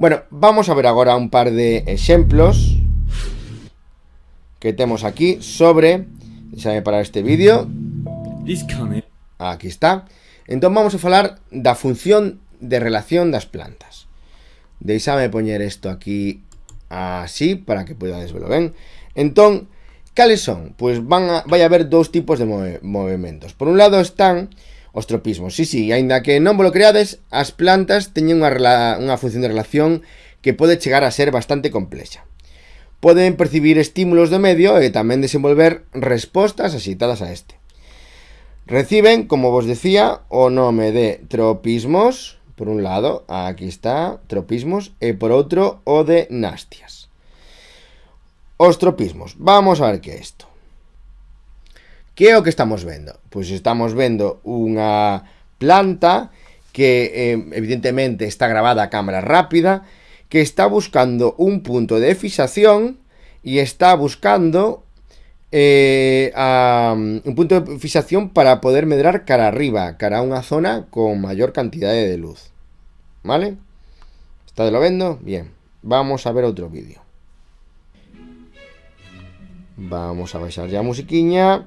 Bueno, vamos a ver agora un par de exemplos que temos aquí sobre, deixame parar este vídeo. Aquí está. Entón vamos a falar da función de relación das plantas. Deixame poñer isto aquí así para que podades verlo ben. Entón, cales son? Pois van a, vai a haber dous tipos de move, movimentos. Por un lado están os tropismos. Sí, sí, aínda que non volo creades, as plantas teñen unha, unha función de relación que pode chegar a ser bastante complexa. Poden percibir estímulos do medio e tamén desenvolver respostas axitadas a este. Reciben, como vos decía, o nome de tropismos, por un lado, aquí está, tropismos, e por outro, o de nastias. Os tropismos, vamos a ver que é isto. Que é o que estamos vendo? Pois estamos vendo unha planta que eh, evidentemente está grabada a cámara rápida que está buscando un punto de fijación y está buscando eh, a, un punto de fijación para poder medrar cara arriba, cara a una zona con mayor cantidad de luz. ¿Vale? ¿Está de lo vendo? Bien. Vamos a ver otro vídeo. Vamos a baixar ya musiquiña.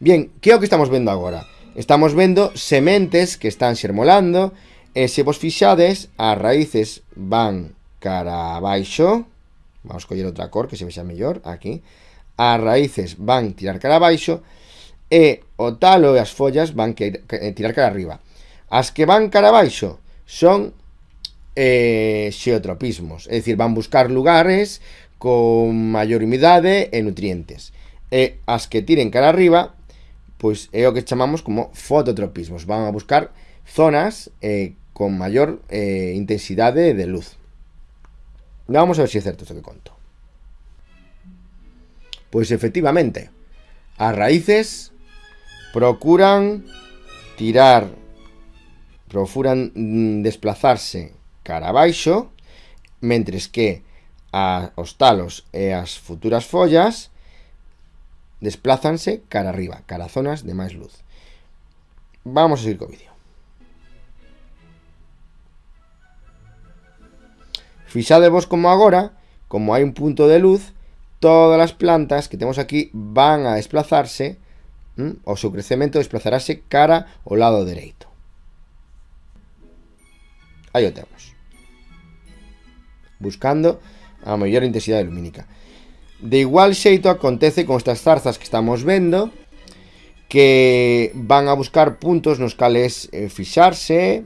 Bien, que é o que estamos vendo agora? Estamos vendo sementes que están xermolando E se vos fixades, as raíces van cara abaixo. Vamos coller outra cor que se vexa mellor, aquí. As raíces van tirar cara abaixo E o talo e as follas van que, que, eh, tirar cara arriba. As que van cara abaixo son eh, xeotropismos É dicir, van buscar lugares con maior humidade e nutrientes. E as que tiren cara arriba pois é o que chamamos como fototropismos. Van a buscar zonas eh, con maior eh, intensidade de luz. Vamos a ver se si é certo isto que conto. Pois efectivamente, as raíces procuran tirar, procuran mm, desplazarse cara abaixo, mentres que a, os talos e as futuras follas desplázanse cara arriba, cara a zonas de máis luz. Vamos a seguir co vídeo. Fixadevos como agora, como hai un punto de luz, todas as plantas que temos aquí van a desplazarse, ¿m? o seu crecemento desplazarase cara ao lado dereito. Aí o temos. Buscando a maior intensidade lumínica. De igual xeito acontece con estas zarzas que estamos vendo, que van a buscar puntos nos cales eh, fixarse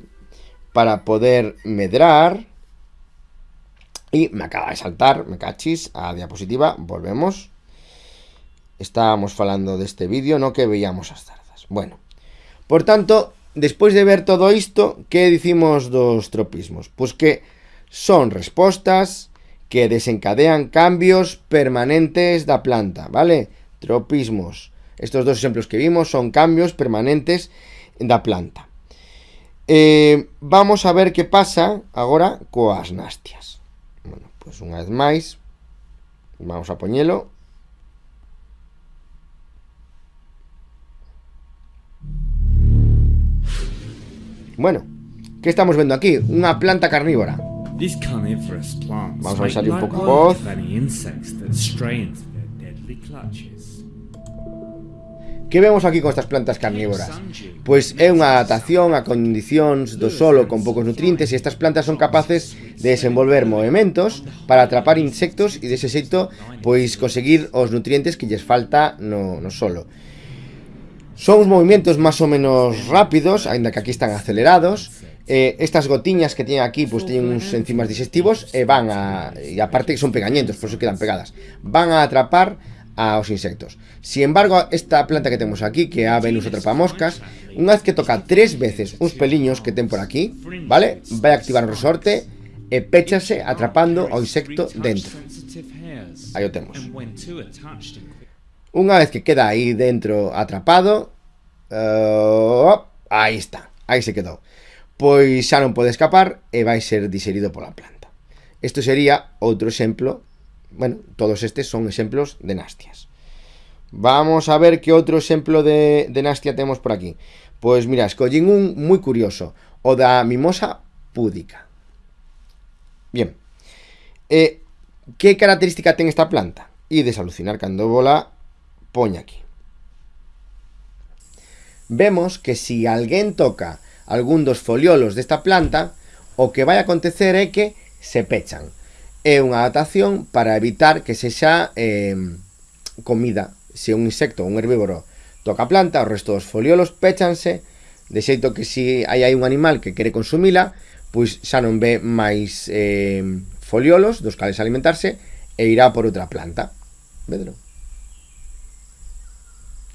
para poder medrar Y me acaba de saltar, me cachis, a diapositiva, volvemos. Estábamos falando deste vídeo, no que veíamos as zarzas. Bueno, por tanto, despois de ver todo isto, que dicimos dos tropismos? Pois que son respostas que desencadean cambios permanentes da planta, vale? Tropismos. Estos dos exemplos que vimos son cambios permanentes da planta. Eh, vamos a ver que pasa agora coas nastias. Bueno, pois pues unha vez máis, vamos a poñelo. Bueno, que estamos vendo aquí? Unha planta carnívora. Vamos a baixarle un pouco a voz Que vemos aquí con estas plantas carnívoras? Pois é unha adaptación a condicións do solo con poucos nutrientes e estas plantas son capaces de desenvolver movimentos para atrapar insectos e dese xeito pois conseguir os nutrientes que lles falta no, no solo. Son uns movimentos máis ou menos rápidos, aínda que aquí están acelerados, eh, estas gotiñas que tienen aquí pues tienen uns enzimas digestivos e van a e aparte son pegañentos, por eso quedan pegadas. Van a atrapar aos insectos. Sin embargo, esta planta que temos aquí, que a Venus atrapamoscas, unha vez que toca tres veces uns peliños que ten por aquí, vale? Vai activar o resorte e péchase atrapando ao insecto dentro. Aí o temos. Unha vez que queda aí dentro atrapado, uh, aí está, aí se quedou. pois xa non pode escapar e vai ser diserido pola planta. Isto sería outro exemplo, bueno, todos estes son exemplos de nastias. Vamos a ver que outro exemplo de, de nastia temos por aquí. Pois mira, escollín un moi curioso, o da mimosa púdica. Bien. eh, que característica ten esta planta? E desalucinar cando bola poña aquí. Vemos que si alguén toca algún dos foliolos desta planta, o que vai acontecer é que se pechan. É unha adaptación para evitar que sexa eh, comida. Se un insecto, ou un herbívoro, toca a planta, o resto dos foliolos pechanse, de xeito que se si hai, hai un animal que quere consumila, pois xa non ve máis eh, foliolos dos cales alimentarse e irá por outra planta. Vedro.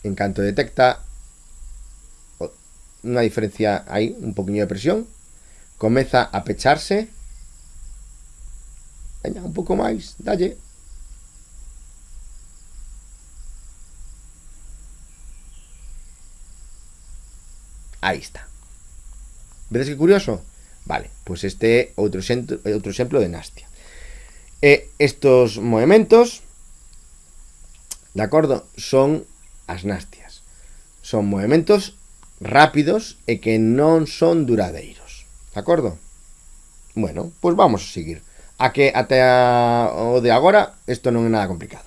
En canto detecta una diferencia ahí, un poquillo de presión. Comeza a pecharse. Venga, un pouco máis, dalle. Aí está. Vedes que curioso? Vale, pois pues este é outro, xento, outro exemplo de Nastia. E estos movimentos, de acordo, son as Nastias. Son movimentos rápidos e que non son duradeiros. De acordo? Bueno, pois vamos a seguir. A que até a, o de agora isto non é nada complicado.